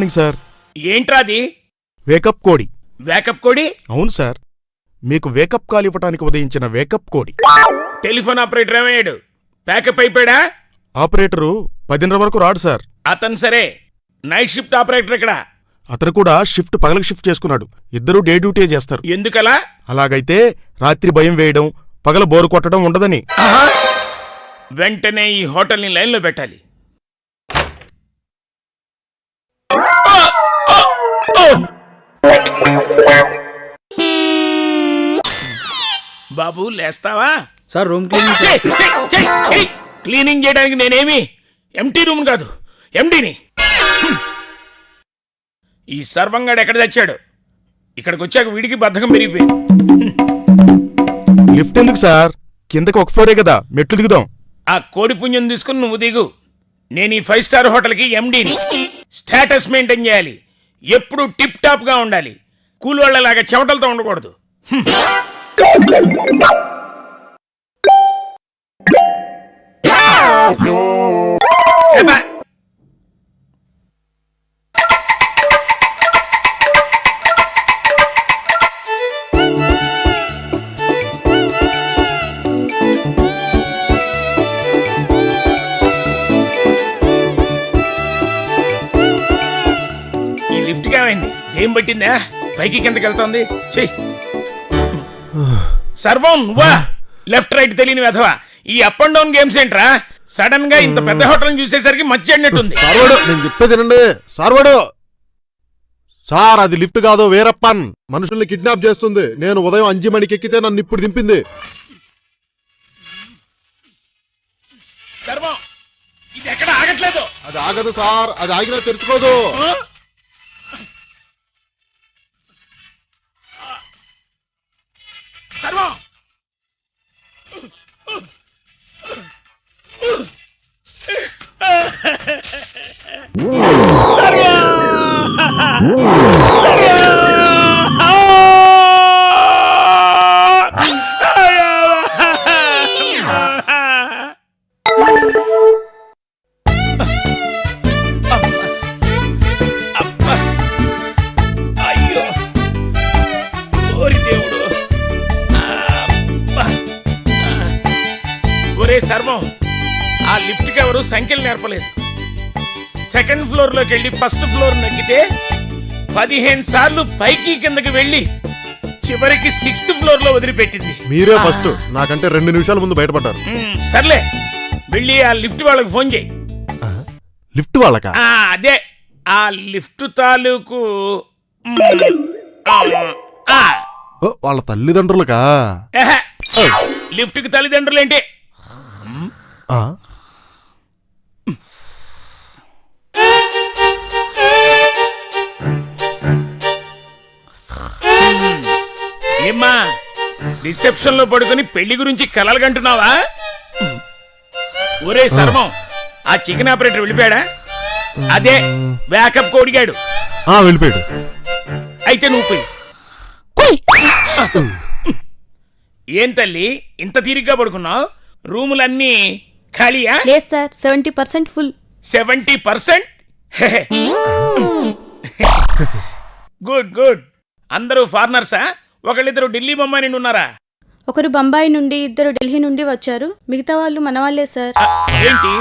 Morning sir. ఏంట్రా అది? Wake up కోడి. వేకప్ కోడి? అవును సార్. మీకు వేకప్ కాల్ ఇవ్వడానికి ఉదయించిన వేకప్ కోడి. టెలిఫోన్ ఆపరేటర్ ఏమయ్యాడు? ప్యాకప్ అయిపోయాడా? ఆపరేటరు పదిన్నర వరకు రాడు సార్. అతను సరే. నైట్ షిఫ్ట్ ఆపరేటర్ ఇక్కడ అతను కూడా షిఫ్ట్ పగలకు షిఫ్ట్ చేసుకున్నాడు. ఇద్దరూ డే డ్యూటీ చేస్తారు. ఎందుకలా? అలాగైతే రాత్రి భయం వేయడం పగల బోరు కొట్టడం ఉండదని. వెంటనే ఈ హోటల్ని లైన్లో పెట్టాలి. బాబు లేస్తావా? Sir room cleaning! క్లీనింగ్ చేయడానికి నేనేమి ఎంటీ రూమ్ కాదు ఎండీని. ఈ సర్వంగాడు ఎక్కడ తెచ్చాడు? ఇక్కడికి వచ్చాక వీడికి బద్ధకం పెరిగిపోయింది. లిఫ్ట్ ఎందుకు సార్? కిందకి ఒక ఫ్లోరే కదా మెట్లు దిగుదాం. ఆ కోడి పుణ్యం తీసుకుని నువ్వు దిగు. నేను ఈ ఫైవ్ స్టార్ హోటల్కి ఎండీని. స్టేటస్ మెయింటైన్ చేయాలి. ఎప్పుడు టిప్ టాప్గా ఉండాలి. కూలి వాళ్ళలాగా చెమటలతో ఉండకూడదు హ్మ్. ఏమ్మా? ఈ లిఫ్ట్ ఏమైంది ఏం పట్టిందా పైకి కిందకి వెళ్తోంది. చెయ్యి సర్వం నువ్వా లెఫ్ట్ రైట్ తెలియని వెధవా. ఈ అప్ అండ్ డౌన్ గేమ్స్ ఏంట్రా? సడన్గా ఇంత పెద్ద హోటల్ చూసేసరికి మచ్చి అడినట్టుంది. సార్వాడు నేను చెప్పేది వినండి. సార్వాడు! సార్ అది లిఫ్ట్ కాదు వేరప్పన్. మనుషుల్ని కిడ్నాప్ చేస్తుంది. నేను ఉదయం అంజి మణికి ఎక్కితే నన్ను ఇప్పుడు దింపింది. సర్వం ఇది ఎక్కడ ఆగట్లేదు? అది ఆగదు సార్ అది ఆగినా తెరుచుకోదు. ఆ? సర్వం అబ్బా. సర్వం ఆ లిఫ్ట్కి ఎవరు సంఖ్యలు నేర్పలేదు. సెకండ్ ఫ్లోర్లోకి వెళ్ళి ఫస్ట్ ఫ్లోర్ నక్కితే పదిహేను సార్లు పైకి కిందకి వెళ్ళి చివరికి సిక్స్త్ ఫ్లోర్లో వదిలిపెట్టింది. మీరే ఫస్ట్. నాకంటే రెండు నిమిషాల ముందు బయటపడ్డారు. సర్లే. వెళ్ళి ఆ లిఫ్ట్ వాళ్ళకి ఫోన్ చేయి. లిఫ్ట్ వాళ్ళక? ఆ, అదే. ఆ లిఫ్ట్ తాలూకు ఆ, ఆ, వాళ్ళ తల్లిదండ్రులకా? ఎహె. లిఫ్ట్కి తల్లిదండ్రులు ఏంటి? ఏమ్మా రిసెప్షన్లో పడుకొని పెళ్ళి గురించి కలలు కంటున్నావా? ఒరే సర్వం ఆ చికెన్ ఆపరేటర్ వెళ్ళిపోయాడా? అదే బ్యాకప్ కోడిగాడు. ఆ వెళ్ళిపోయాడు. అయితే నువ్వు పోయి. ఏం తల్లి ఇంత తీరిగ్గా పడుకున్నావు? రూములన్నీ ఖాళీయా లేదు sir seventy percent full. Seventy percent? Good good. అందరూ ఫారినర్సా? ఒకళ్ళిద్దరు ఢిల్లీ బొమ్మాయి నుండి ఉన్నారా? ఒకరు బొంబాయి నుండి ఇద్దరు ఢిల్లీ నుండి వచ్చారు. మిగతా వాళ్ళు మనవాళ్ళే సార్. ఏంటి?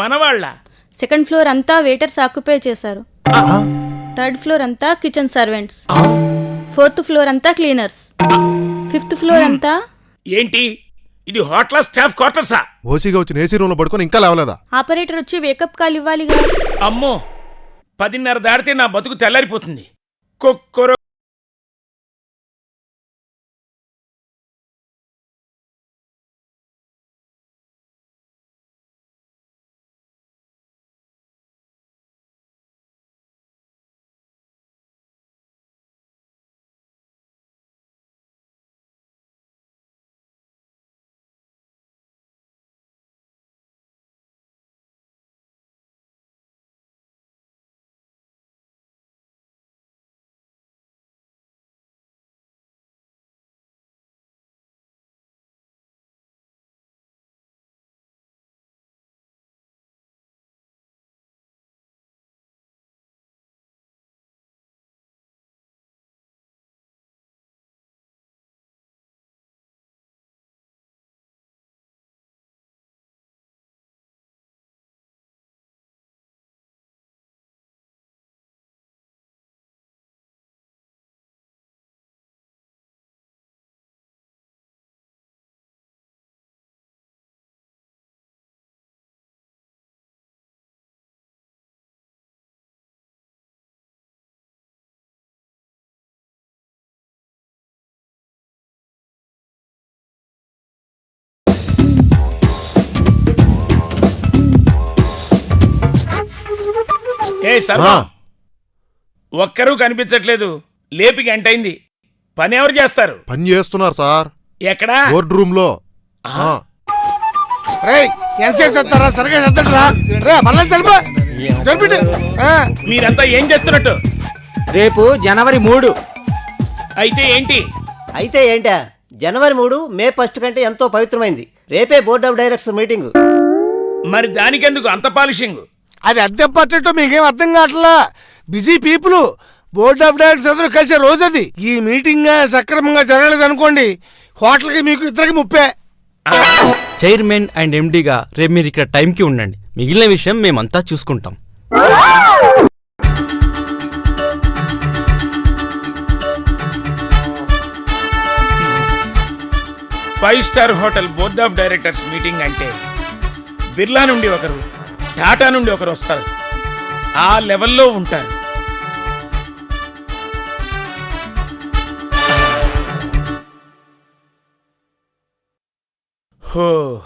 మనవాళ్ళ సెకండ్ ఫ్లోర్ అంతా వెయిటర్స్ ఆక్యుపై చేశారు. థర్డ్ ఫ్లోర్ అంతా కిచెన్ సర్వెంట్స్. ఫోర్త్ ఫ్లోర్ అంతా క్లీనర్స్. ఫిఫ్త్ ఫ్లోర్ అంతా ఏంటి? ఇది హోటల్ స్టాఫ్ క్వార్టర్సా ఓసీగా వచ్చిన ఏసీ రూమ్లో పడుకొని ఇంకా లేవలేదా? ఆపరేటర్ వచ్చి వేకప్ కాల్ ఇవ్వాలిగా అమ్మో పదిన్నర దాటితే నా బతుకు తెల్లారిపోతుంది. కుక్కరో ఆ. ఒక్కరూ కనిపించట్లేదు. లేపి గంటైంది. పని ఎవరు చేస్తారు? పని చేస్తున్నారు సార్. ఎక్కడా? బోర్డు రూమ్లో ఆ. రేయ్ ఎంతసేపు చేస్తారా? సరిగా చేద్దారా రే. మళ్ళీ తెలుపు. తెలిపిட்டு మీరంతా ఏం చేస్తున్నట్టు? రేపు జనవరి మూడు. అయితే ఏంటి? అయితే ఏంటా? జనవరి మూడు మే ఫస్ట్ కంటే ఎంతో పవిత్రమైంది. రేపే బోర్డ్ ఆఫ్ డైరెక్టర్స్ మీటింగ్. మరి దానికెందుకు అంత పాలిషింగ్? అది ఎంత ఇంపార్టెంటో మీకేం అర్థం కావట్లా? Busy people board of directors అందరూ కలిసే రోజు అది ఈ మీటింగ్ సక్రమంగా జరగలేదు అనుకోండి హోటల్కి మీకు ఇద్దరికి ముప్పే. చైర్మన్ అండ్ ఎండీగా రేపు మీరు ఇక్కడ టైంకి ఉండండి. మిగిలిన విషయం మేమంతా చూసుకుంటాం. Five star hotel board of directors meeting అంటే బిర్లా నుండి ఒకరు. టాటా నుండి ఒకరు వస్తారు. ఆ లెవెల్లో ఉంటారు. హో.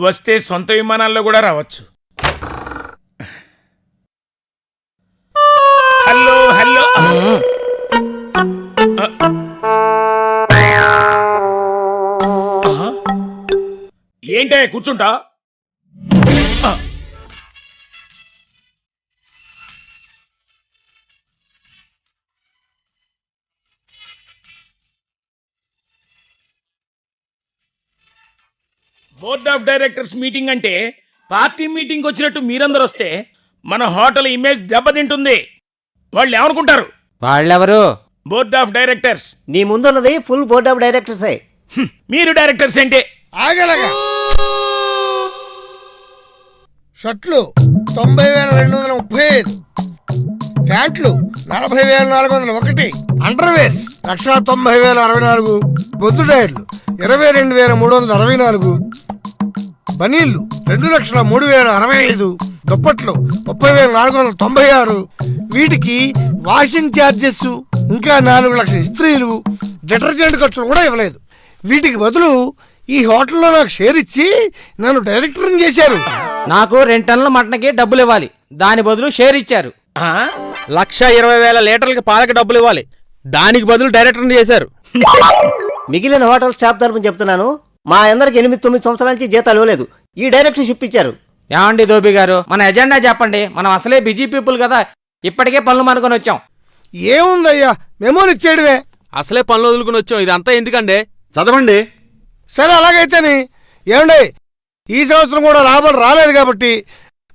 వస్తే సొంత విమానాల్లో కూడా రావచ్చు. Hello hello. ఏంటే కూర్చుంటా? బోర్డ్ ఆఫ్ డైరెక్టర్స్ మీటింగ్ అంటే పార్టీ మీటింగ్ వచ్చినట్టు మీరందరూ వస్తే మన హోటల్ ఇమేజ్ దెబ్బతింటుంది. వాళ్ళు ఏమనుకుంటారు? వాళ్ళెవరు? Board of directors. నీ ముందున్నది ఫుల్ బోర్డ్ ఆఫ్ డైరెక్టర్సే. హ్మ్, మీరు డైరెక్టర్స్ ఏంటి? ఆగలగా. షర్ట్లు తొంభై వేల రెండు వందల ముప్పై ఐదు. ప్యాంట్లు నలభై వేల నాలుగు వందల ఒకటి. అండర్వేర్స్ లక్ష తొంభై వేల అరవై నాలుగు. బొద్దు టైర్లు ఇరవై రెండు వేల మూడు వందల అరవై నాలుగు. బనీళ్ళు రెండు లక్షల మూడు వేల అరవై ఐదు దుప్పట్లు ముప్పై వేల నాలుగు వందల తొంభై ఆరు. వీటికి వాషింగ్ ఛార్జెస్ ఇంకా నాలుగు లక్షల ఇస్త్రీలు డిటర్జెంట్ ఖర్చులు కూడా ఇవ్వలేదు. వీటికి బదులు ఈ హోటల్లో నాకు షేర్ ఇచ్చి నన్ను డైరెక్టర్ని చేశారు. నాకు రెండు టన్నుల మటన్కి డబ్బులు ఇవ్వాలి. దాని బదులు షేర్ ఇచ్చారు. ఆ? లక్ష ఇరవై వేల లీటర్లకి పాలకి డబ్బులు ఇవ్వాలి. దానికి బదులు డైరెక్టర్ చేశారు. మిగిలిన హోటల్ స్టాఫ్ తరపున చెప్తున్నాను మా అందరికి ఎనిమిది తొమ్మిది సంవత్సరాల నుంచి జీతాలు ఇవ్వలేదు. ఈ డైరెక్టర్షిప్ ఇచ్చారు. ఏమండి దోబి గారు? మన ఎజెండా చెప్పండి. మనం అసలే బిజీ పీపుల్ కదా. ఇప్పటికే పనులు మనకొని వచ్చాం. ఏముందయ్యా? మెమోని ఇచ్చేయడమే. అసలే పనులు వదులుకుని వచ్చాం. ఇదంతా ఎందుకండి? చదవండి. సరే అలాగైతేనే. ఏమండి ఈ సంవత్సరం కూడా లాభాలు రాలేదు కాబట్టి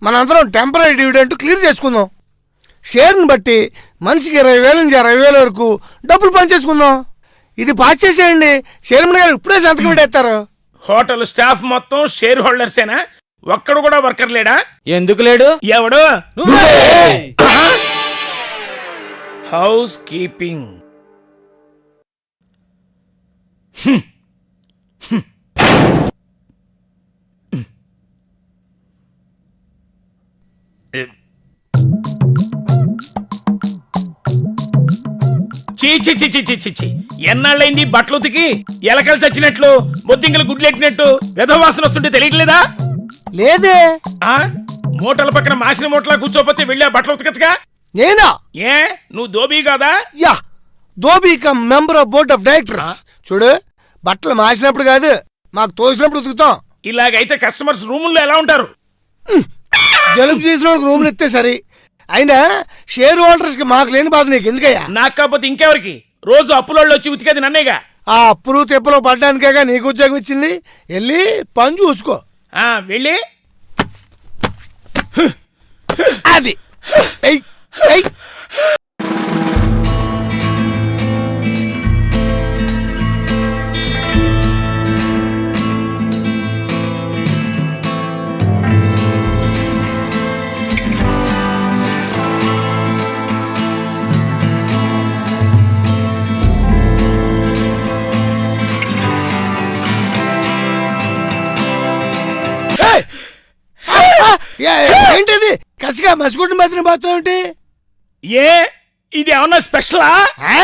మనందరం టెంపరీ డివిడెంట్ క్లియర్ చేసుకుందాం. షేర్ని బట్టి మనిషికి ఇరవై వేల నుంచి అరవై వేల వరకు డబ్బులు పనిచేసుకుందాం ఇది పాస్ చేసేయండి. చైర్మన్ గారు ఇప్పుడే సంతకం పెట్టేస్తారు. హోటల్ స్టాఫ్ మొత్తం షేర్ హోల్డర్సేనా? ఒక్కడు కూడా వర్కర్ లేడా? ఎందుకు లేడు? ఎవడు? Housekeeping. చీ చీ చీ చీ ఎన్నాళ్ళైంది బట్టలు ఉతికి? ఎలకలు చచ్చినట్లు బొద్దింకలు గుడ్లెట్టినట్టు వ్యధవాసన వస్తుంటే తెలియట్లేదా? లేదే. ఆ? మూటల పక్కన మాసిన మూటలా కూర్చోపోతే వెళ్ళి ఆ బట్టలు ఉతకచ్చుగా? నేనా? ఏ? నువ్వు దోబీ కాదా? Yeah. Dhobi cum member of board of directors. చూడు బట్టలు మాసినప్పుడు కాదు మాకు తోసినప్పుడు ఉతుకుతాం. ఇలాగైతే కస్టమర్స్ రూముల్లో ఎలా ఉంటారు? జలుబు చేసిన రూమ్లు ఇస్తే సరి. అయినా షేర్ హోల్డర్స్కి మాకు లేని బాధ నీకు ఎందుకయ్యా? నాకు కాకపోతే ఇంకెవరికి? రోజు అప్పులోళ్ళు వచ్చి ఉతికేది నన్నేగా? ఆ అప్పులు తెప్పులు పడ్డానికేగా నీకు ఉద్యోగం ఇచ్చింది? వెళ్ళి పని చూసుకో. ఆ వెళ్ళి? అది. ఎయ్, ఎయ్. ఏంటిది కసిగా మసిగుండు మధ్యన మాత్రం ఏంటి ఏ ఇది ఏమన్నా స్పెషలా ఆ,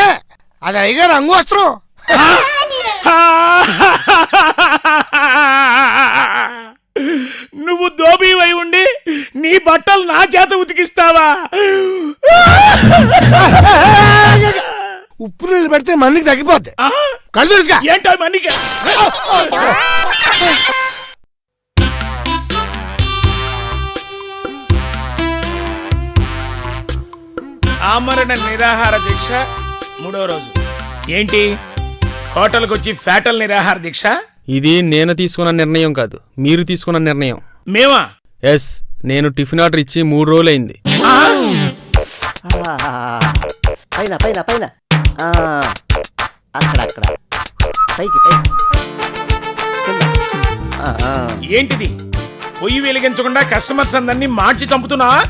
అది అయ్యగారు అంగు వస్త్రం నువ్వు దోబీవై ఉండి నీ బట్టలు నా చేత ఉతికిస్తావా ఉప్పు నీళ్ళు పెడితే మందికి తగ్గిపోద్ది ఆ? కళ్ళు తెలుసుగా ఏంటో మనకి ఆమరణ నిరాహార దీక్ష మూడో రోజు. ఏంటి? హోటల్కి వచ్చి ఫ్యాటల్ నిరాహార దీక్ష? ఇది నేను తీసుకున్న నిర్ణయం కాదు. మీరు తీసుకున్న నిర్ణయం. మేమా? ఎస్ నేను టిఫిన్ ఆర్డర్ ఇచ్చి మూడు రోజులైంది. ఆ? ఆ, పైన పైన పైన. ఆ, అక్కడ అక్కడ. పైకి. ఏంటిది? పొయ్యి వెలిగించకుండా కస్టమర్స్ అందరినీ మార్చి చంపుతున్నా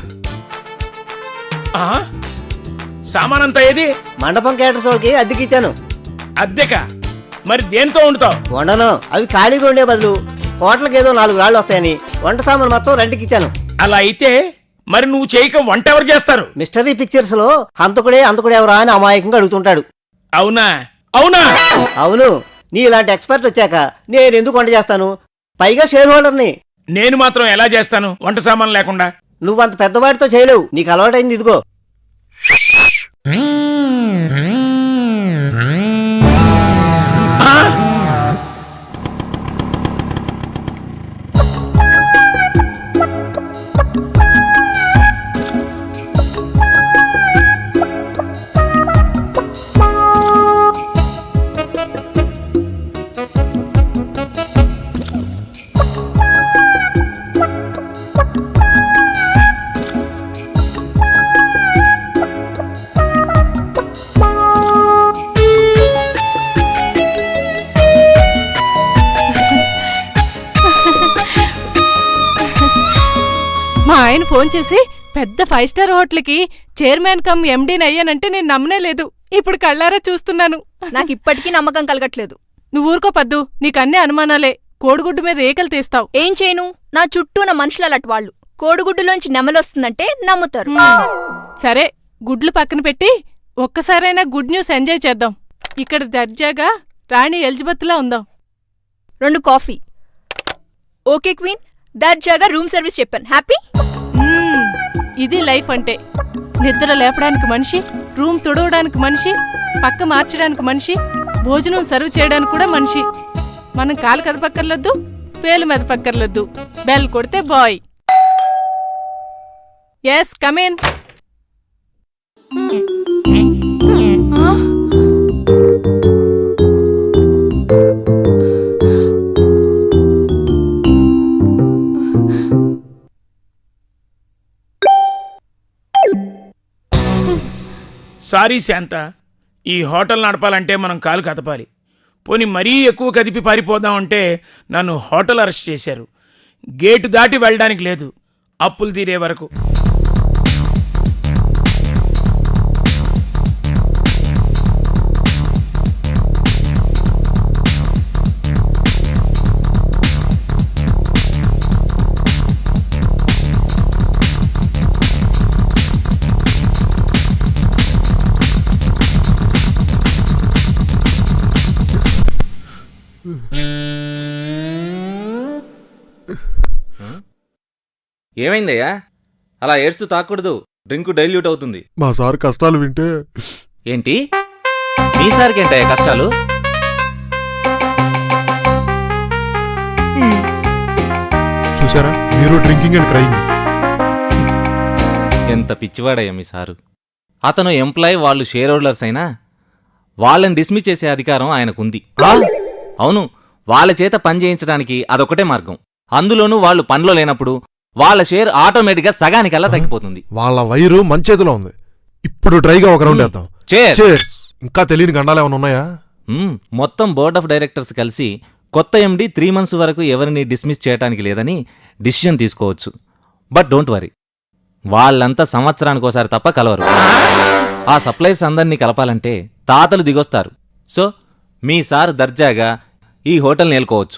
సామానంతా ఏది? మండపం కేటర్స్ వాళ్ళకి అద్దెకిచ్చాను. అద్దెక? మరి దేనితో వండుతావు? వండను. అవి ఖాళీగా ఉండే బదులు హోటల్కి ఏదో నాలుగు రాళ్ళు వస్తాయని వంట సామాన్ మొత్తం రెంట్కి ఇచ్చాను అలా అయితే మరి నువ్వు చేయక వంట ఎవరు చేస్తారు? మిస్టరీ పిక్చర్స్లో హంతకుడే హంతకుడే ఎవరా అని అమాయకంగా అడుగుతుంటాడు. అవునా? అవునా? అవును. నీ ఇలాంటి ఎక్స్పర్ట్ వచ్చాక నేను ఎందుకు వంట చేస్తాను? పైగా షేర్ హోల్డర్ని. నేను మాత్రం ఎలా చేస్తాను? వంట సామాన్ లేకుండా. నువ్వంత పెద్దవాడితో చేయలేవు. నీకు అలవాటైంది ఇదిగో. Hum, hum, hum. ఫోన్ చేసి పెద్ద ఫైవ్ స్టార్ హోటల్కి చైర్మన్ కమ్ ఎండీని అయ్యానంటే నేను నమ్మనే లేదు. ఇప్పుడు కళ్ళారా చూస్తున్నాను. నాకు ఇప్పటికీ నమ్మకం కలగట్లేదు. నువ్వు ఊరుకో పద్దు నీకన్నీ అనుమానాలే. కోడిగుడ్డు మీద ఏకలు తీస్తావు. ఏం చేయను? నా చుట్టూ నా మనుషులు అలాంటి వాళ్ళు. కోడిగుడ్డులోంచి నెమలొస్తుందంటే నమ్ముతారు. సరే గుడ్లు పక్కన పెట్టి ఒక్కసారైనా గుడ్ న్యూస్ ఎంజాయ్ చేద్దాం. ఇక్కడ దర్జాగా రాణి ఎలిజబెత్లా ఉందాం. రెండు కాఫీ. ఓకే క్వీన్ దర్జాగా రూమ్ సర్వీస్ చెప్పాను. హ్యాపీ? ఇది లైఫ్ అంటే. నిద్ర లేపడానికి మనిషి రూమ్ తుడవడానికి మనిషి పక్క మార్చడానికి మనిషి భోజనం సర్వ్ చేయడానికి కూడా మనిషి. మనం కాలు కదపక్కర్లొద్దు పేలు మెదపక్కర్లొద్దు బెల్ కొడితే boy. Yes come in sorry Shanta ఈ హోటల్ నడపాలంటే మనం కాలు కదపాలి. పోనీ మరీ ఎక్కువ కదిపి పారిపోదామంటే నన్ను హోటల్ అరెస్ట్ చేశారు. గేటు దాటి వెళ్ళడానికి లేదు. అప్పులు తీరే వరకు. ఏమైందయ్యా? అలా ఏడ్స్తూ తాకూడదు. డ్రింక్ డైల్యూట్ అవుతుంది. మా సార్ కష్టాలు వింటే ఏంటి? మీ సార్కి ఏంటయ్యా కష్టాలు? చూసారా మీరు డ్రింకింగ్ అండ్ క్రైమ్ ఎంత పిచ్చివాడయ్యా మీ సారు. అతను ఎంప్లాయ్ వాళ్ళు షేర్ హోల్డర్స్ అయినా వాళ్ళని డిస్మిస్ చేసే అధికారం ఆయనకుంది. అవును వాళ్ళ చేత పని చేయించడానికి అదొకటే మార్గం. అందులోనూ వాళ్ళు పనిలో లేనప్పుడు వాళ్ళ షేర్ ఆటోమేటిక్గా సగానికల్లా తగ్గిపోతుంది. వాళ్ళ వైరు మంచేతిలో ఉంది. ఇప్పుడు డ్రైగా ఒక రౌండ్ వేద్దాం. Cheers. Cheers. ఇంకా తెలియని గండాలు ఏమైనా ఉన్నాయా? మ్మ్, మొత్తం బోర్డ్ ఆఫ్ డైరెక్టర్స్ కలిసి కొత్త ఎండి త్రీ మంత్స్ వరకు ఎవరిని డిస్మిస్ చేయడానికి లేదని డిసిషన్ తీసుకోవచ్చు. బట్ డోంట్ వరీ వాళ్ళంతా సంవత్సరానికి ఒకసారి తప్ప కలవరు. ఆ సప్లైస్ అందరినీ కలపాలంటే తాతలు దిగొస్తారు. సో మీ సార్ దర్జాగా ఈ హోటల్ నేలుకోవచ్చు.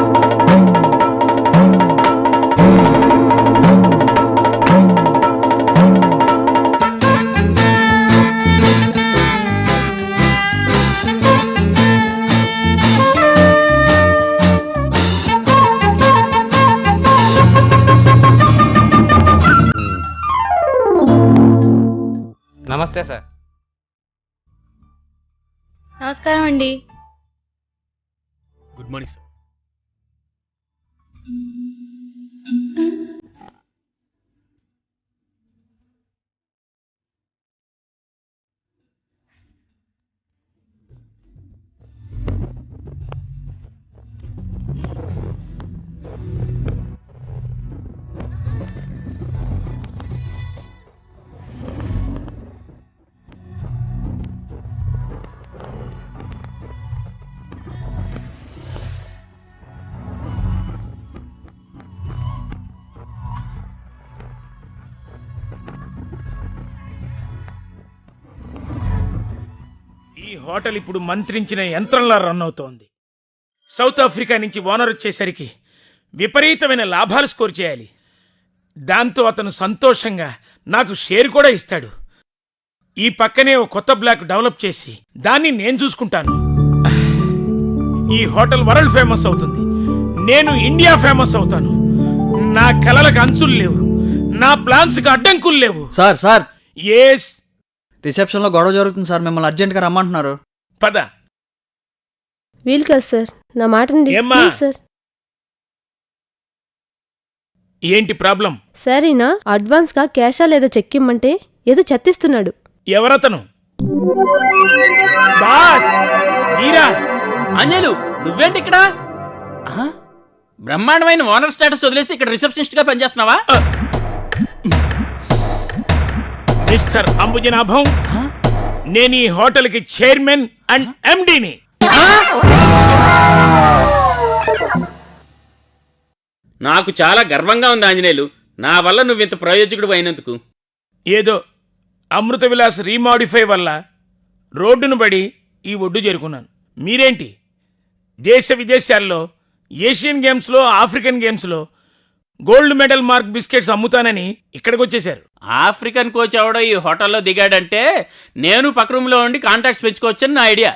అండి గుడ్ మార్నింగ్ సార్ హోటల్ ఇప్పుడు మంత్రించిన యంత్రంలా రన్ అవుతోంది. సౌత్ ఆఫ్రికా నుంచి ఓనర్ వచ్చేసరికి విపరీతమైన లాభాలు స్కోర్ చేయాలి. దాంతో అతను సంతోషంగా నాకు షేర్ కూడా ఇస్తాడు. ఈ పక్కనే ఓ కొత్త బ్లాక్ డెవలప్ చేసి దాన్ని నేను చూసుకుంటాను. ఈ హోటల్ వరల్డ్ ఫేమస్ అవుతుంది. నేను ఇండియా ఫేమస్ అవుతాను. నా కలలకు అంచులు లేవు. నా ప్లాన్స్కి అడ్డంకులు లేవు. Sir sir. ఏస్ రిసెప్షన్లో గొడవ జరుగుతుంది సార్ మిమ్మల్ని అర్జెంట్గా రమ్మంటున్నారు. పద. వీలు కాదు సార్ నా ఏమ్మా? Please sir. ఏంటి ప్రాబ్లం? సార్ ఈయన అడ్వాన్స్గా క్యాషా లేదా చెక్ ఇమ్మంటే ఏదో చెత్తిస్తున్నాడు. ఎవరతను? బాస్! వీరా అంజలు నువ్వేంటి ఇక్కడ? ఆ? బ్రహ్మాండమైన ఓనర్ స్టేటస్ వదిలేసి ఇక్కడ రిసెప్షనిస్ట్గా పనిచేస్తున్నావా మిస్టర్ అంబుజనాభం నేను ఈ హోటల్కి చైర్మన్ అండ్ ఎండిని. నాకు చాలా గర్వంగా ఉంది ఆంజనేయులు. నా వల్ల నువ్వు ఇంత ప్రయోజకుడు అయినందుకు. ఏదో అమృత విలాస్ రీమాడిఫై వల్ల రోడ్డును పడి ఈ ఒడ్డు చేరుకున్నాను. మీరేంటి? దేశ విదేశాల్లో ఏషియన్ గేమ్స్లో ఆఫ్రికన్ గేమ్స్లో గోల్డ్ మెడల్ మార్క్ బిస్కెట్స్ అమ్ముతానని ఇక్కడికి వచ్చేశారు ఆఫ్రికన్ కోచ్ ఎవడో ఈ హోటల్లో దిగాడంటే నేను పక్క రూమ్లో ఉండి కాంటాక్ట్స్ పెంచుకోవచ్చని నా ఐడియా.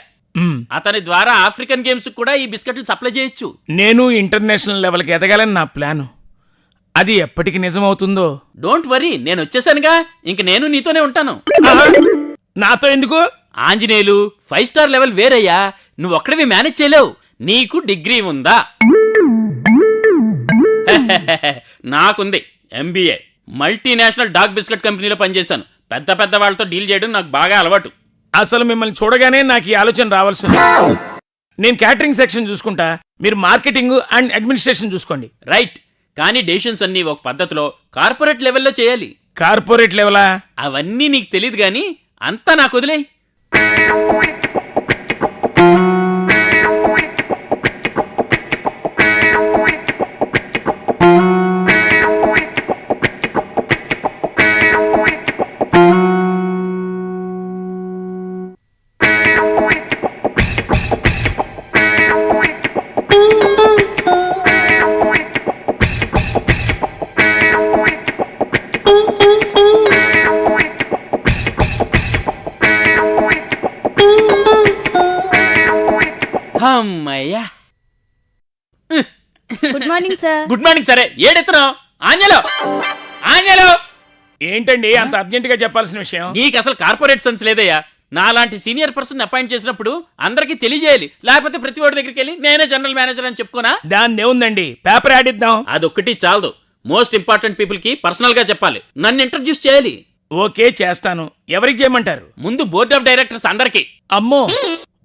అతని ద్వారా ఆఫ్రికన్ గేమ్స్ కూడా ఈ బిస్కెట్లు సప్లై చేయొచ్చు. నేను ఇంటర్నేషనల్ లెవెల్కి ఎదగాలని నా ప్లాను. అది ఎప్పటికి నిజమవుతుందో? డోంట్ వరీ నేను వచ్చేసానుగా. ఇంక నేను నీతోనే ఉంటాను. నాతో ఎందుకు? ఆంజనేయులు ఫైవ్ స్టార్ లెవెల్ వేరయ్యా. నువ్వు ఒక్కడివి మేనేజ్ చేయలేవు. నీకు డిగ్రీ ఉందా? నాకుంది. ఎంబీఏ మల్టీనేషనల్ డాగ్ బిస్కెట్ కంపెనీలో పనిచేశాను. పెద్ద పెద్ద వాళ్ళతో డీల్ చేయడం నాకు బాగా అలవాటు. అసలు మిమ్మల్ని చూడగానే నాకు ఈ ఆలోచన రావాల్సింది నేను క్యాటరింగ్ సెక్షన్ చూసుకుంటా. మీరు మార్కెటింగ్ అండ్ అడ్మినిస్ట్రేషన్ చూసుకోండి. రైట్ కానీ డెసిషన్స్ అన్ని ఒక పద్ధతిలో కార్పొరేట్ లెవెల్లో చేయాలి. కార్పొరేట్ లెవెలా అవన్నీ నీకు తెలియదు కానీ అంతా నాకు వదిలేయ్. సార్. గుడ్ మార్నింగ్ సరే ఏడెత్తున్నావు ఆంజలో. ఆంజలో. ఏంటండి అంత అర్జెంట్గా చెప్పాల్సిన విషయం? నీకు అసలు కార్పొరేట్ సెన్స్ లేదయ్యా. నాలాంటి సీనియర్ పర్సన్ అపాయింట్ చేసినప్పుడు అందరికీ తెలియజేయాలి. లేకపోతే ప్రతి వాడి దగ్గరికి వెళ్ళి నేనే జనరల్ మేనేజర్ అని చెప్పుకోనా దాన్ని ఏముందండి? పేపర్ ఆడిద్దాం అదొక్కటి చాలదు. మోస్ట్ ఇంపార్టెంట్ పీపుల్కి పర్సనల్గా చెప్పాలి. నన్ను ఇంట్రడ్యూస్ చేయాలి. ఓకే చేస్తాను. ఎవరికి చేయమంటారు? ముందు బోర్డ్ ఆఫ్ డైరెక్టర్స్ అందరికి. అమ్మో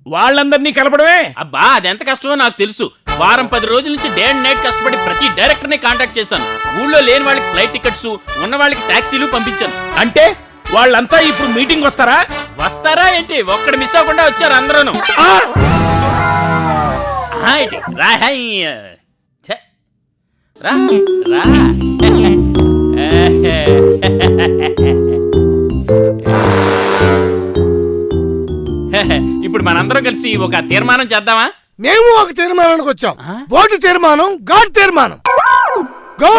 వాళ్ళందరినీ కలపడమే? అబ్బా అదెంత కష్టమో నాకు తెలుసు. వారం పది రోజుల నుంచి డే అండ్ నైట్ కష్టపడి ప్రతి డైరెక్టర్ని కాంటాక్ట్ చేశాను. ఊళ్ళో లేని వాళ్ళకి ఫ్లైట్ టికెట్స్ ఉన్న వాళ్ళకి టాక్సీలు పంపించాను. అంటే వాళ్ళంతా ఇప్పుడు మీటింగ్ వస్తారా? వస్తారా ఏంటి? ఒక్కడు మిస్ అవ్వకుండా వచ్చారు అందరూను. రా రా. ఇప్పుడు మనందరం కలిసి ఒక తీర్మానం చేద్దామా? మేము ఒక తీర్మానానికి వచ్చాం. బోర్డు తీర్మానం గాడ్ తీర్మానం. గో